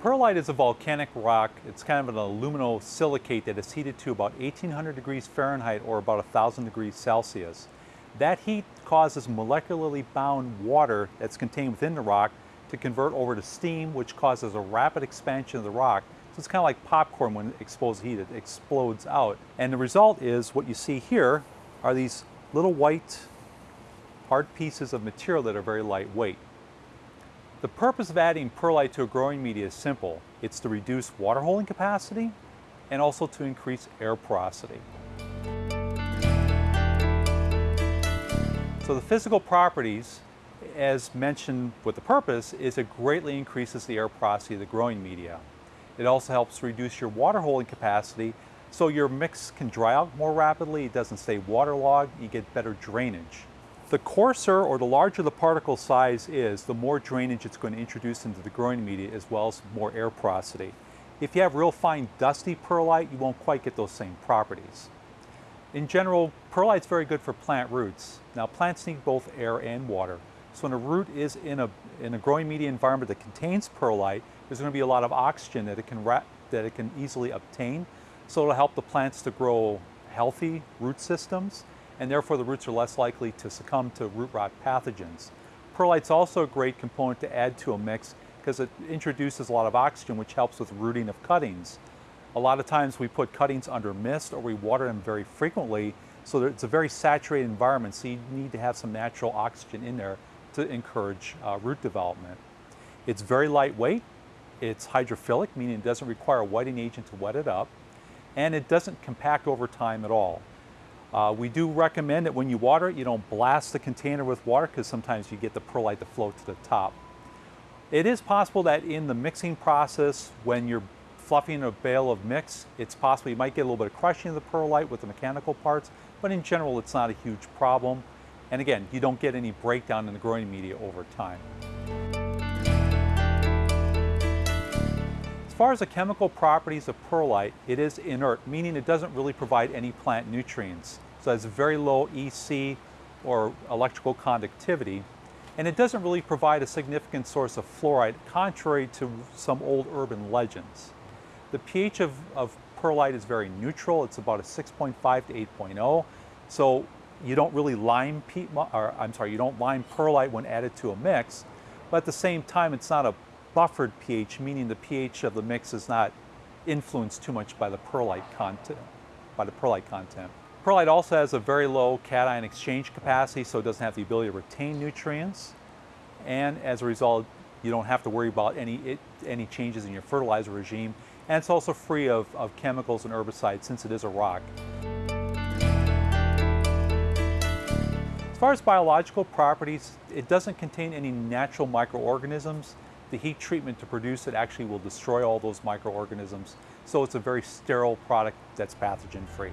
Perlite is a volcanic rock. It's kind of an aluminosilicate that is heated to about 1800 degrees Fahrenheit or about 1000 degrees Celsius. That heat causes molecularly bound water that's contained within the rock to convert over to steam, which causes a rapid expansion of the rock. So it's kind of like popcorn when exposed to heat, it explodes out. And the result is what you see here are these little white hard pieces of material that are very lightweight. The purpose of adding perlite to a growing media is simple. It's to reduce water holding capacity and also to increase air porosity. So the physical properties, as mentioned with the purpose, is it greatly increases the air porosity of the growing media. It also helps reduce your water holding capacity so your mix can dry out more rapidly, it doesn't stay waterlogged, you get better drainage. The coarser or the larger the particle size is, the more drainage it's going to introduce into the growing media as well as more air porosity. If you have real fine dusty perlite, you won't quite get those same properties. In general, perlite is very good for plant roots. Now plants need both air and water. So when a root is in a, in a growing media environment that contains perlite, there's going to be a lot of oxygen that it can, that it can easily obtain. So it'll help the plants to grow healthy root systems and therefore the roots are less likely to succumb to root rot pathogens. Perlite's also a great component to add to a mix because it introduces a lot of oxygen which helps with rooting of cuttings. A lot of times we put cuttings under mist or we water them very frequently so it's a very saturated environment so you need to have some natural oxygen in there to encourage uh, root development. It's very lightweight, it's hydrophilic meaning it doesn't require a wetting agent to wet it up and it doesn't compact over time at all. Uh, we do recommend that when you water it, you don't blast the container with water because sometimes you get the perlite to float to the top. It is possible that in the mixing process, when you're fluffing a bale of mix, it's possible you might get a little bit of crushing of the perlite with the mechanical parts, but in general, it's not a huge problem. And again, you don't get any breakdown in the growing media over time. As far as the chemical properties of perlite, it is inert, meaning it doesn't really provide any plant nutrients. So it has very low EC or electrical conductivity, and it doesn't really provide a significant source of fluoride, contrary to some old urban legends. The pH of, of perlite is very neutral. It's about a 6.5 to 8.0. So you don't really lime, or I'm sorry, you don't lime perlite when added to a mix, but at the same time, it's not a buffered pH, meaning the pH of the mix is not influenced too much by the perlite content. By the perlite content. Perlite also has a very low cation exchange capacity, so it doesn't have the ability to retain nutrients. And as a result, you don't have to worry about any, it, any changes in your fertilizer regime. And it's also free of, of chemicals and herbicides since it is a rock. As far as biological properties, it doesn't contain any natural microorganisms the heat treatment to produce it actually will destroy all those microorganisms. So it's a very sterile product that's pathogen free.